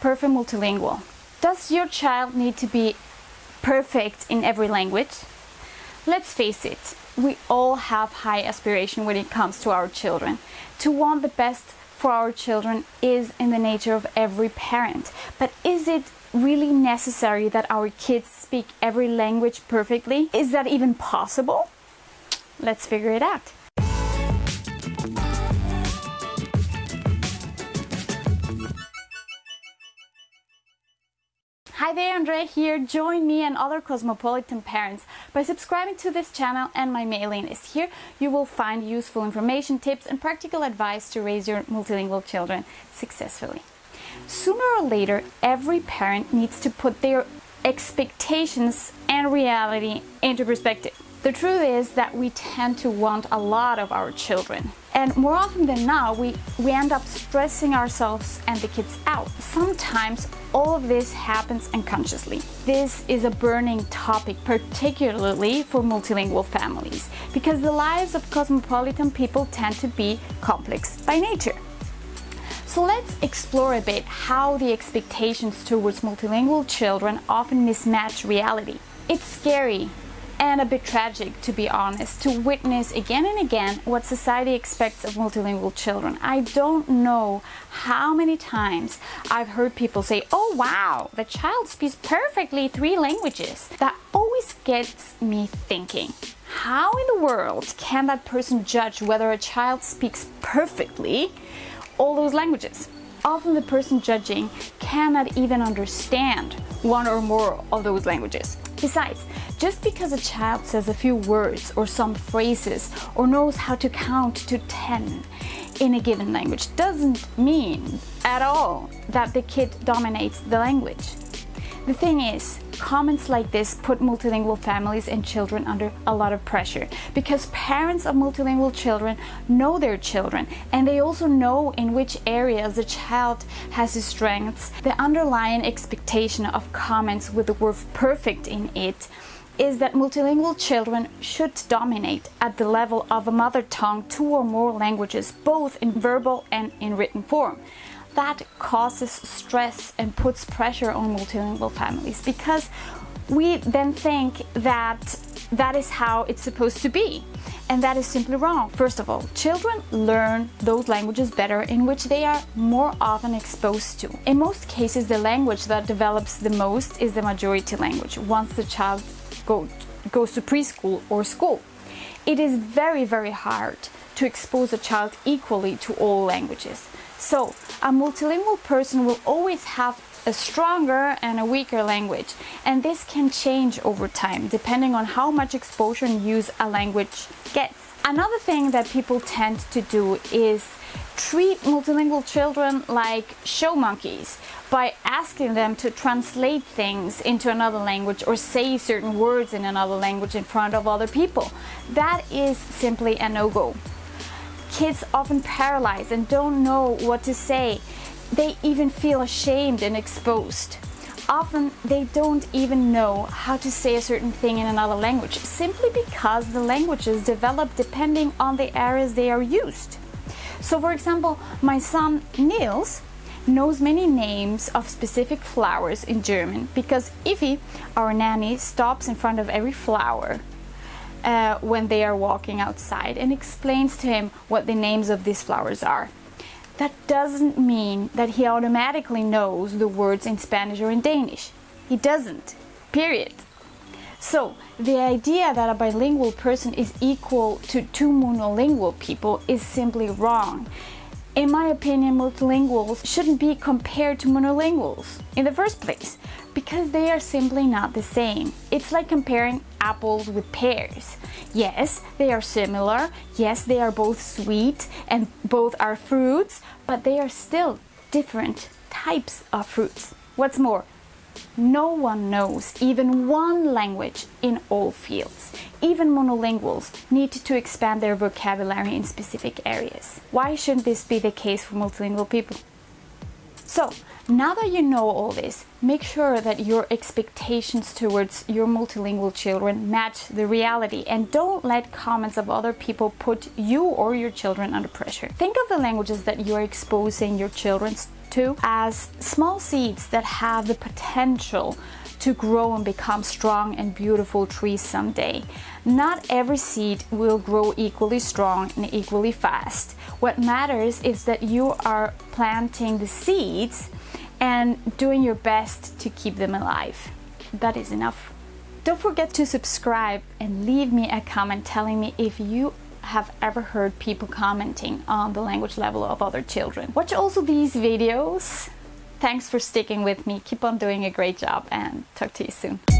perfect multilingual? Does your child need to be perfect in every language? Let's face it, we all have high aspiration when it comes to our children. To want the best for our children is in the nature of every parent. But is it really necessary that our kids speak every language perfectly? Is that even possible? Let's figure it out. Hi there, Andrea here. Join me and other cosmopolitan parents by subscribing to this channel and my mailing list. Here you will find useful information, tips and practical advice to raise your multilingual children successfully. Sooner or later, every parent needs to put their expectations and reality into perspective. The truth is that we tend to want a lot of our children. And more often than not, we, we end up stressing ourselves and the kids out. Sometimes all of this happens unconsciously. This is a burning topic, particularly for multilingual families, because the lives of cosmopolitan people tend to be complex by nature. So let's explore a bit how the expectations towards multilingual children often mismatch reality. It's scary and a bit tragic, to be honest, to witness again and again what society expects of multilingual children. I don't know how many times I've heard people say, oh wow, the child speaks perfectly three languages. That always gets me thinking, how in the world can that person judge whether a child speaks perfectly all those languages? Often the person judging cannot even understand one or more of those languages. Besides, just because a child says a few words or some phrases or knows how to count to 10 in a given language doesn't mean at all that the kid dominates the language. The thing is, comments like this put multilingual families and children under a lot of pressure because parents of multilingual children know their children and they also know in which areas the child has his strengths. The underlying expectation of comments with the word perfect in it is that multilingual children should dominate at the level of a mother tongue two or more languages, both in verbal and in written form that causes stress and puts pressure on multilingual families because we then think that that is how it's supposed to be. And that is simply wrong. First of all, children learn those languages better in which they are more often exposed to. In most cases, the language that develops the most is the majority language once the child go, goes to preschool or school. It is very, very hard to expose a child equally to all languages. So a multilingual person will always have a stronger and a weaker language and this can change over time depending on how much exposure and use a language gets. Another thing that people tend to do is treat multilingual children like show monkeys by asking them to translate things into another language or say certain words in another language in front of other people. That is simply a no-go. Kids often paralyzed and don't know what to say. They even feel ashamed and exposed. Often they don't even know how to say a certain thing in another language simply because the languages develop depending on the areas they are used. So for example, my son Niels knows many names of specific flowers in German because Ify, our nanny, stops in front of every flower uh, when they are walking outside and explains to him what the names of these flowers are. That doesn't mean that he automatically knows the words in Spanish or in Danish. He doesn't, period. So, the idea that a bilingual person is equal to two monolingual people is simply wrong. In my opinion, multilinguals shouldn't be compared to monolinguals in the first place because they are simply not the same. It's like comparing apples with pears. Yes, they are similar. Yes, they are both sweet and both are fruits, but they are still different types of fruits. What's more, no one knows even one language in all fields. Even monolinguals need to expand their vocabulary in specific areas. Why shouldn't this be the case for multilingual people? So, now that you know all this, make sure that your expectations towards your multilingual children match the reality and don't let comments of other people put you or your children under pressure. Think of the languages that you're exposing your children to as small seeds that have the potential to grow and become strong and beautiful trees someday. Not every seed will grow equally strong and equally fast. What matters is that you are planting the seeds and doing your best to keep them alive. That is enough. Don't forget to subscribe and leave me a comment telling me if you have ever heard people commenting on the language level of other children. Watch also these videos Thanks for sticking with me. Keep on doing a great job and talk to you soon.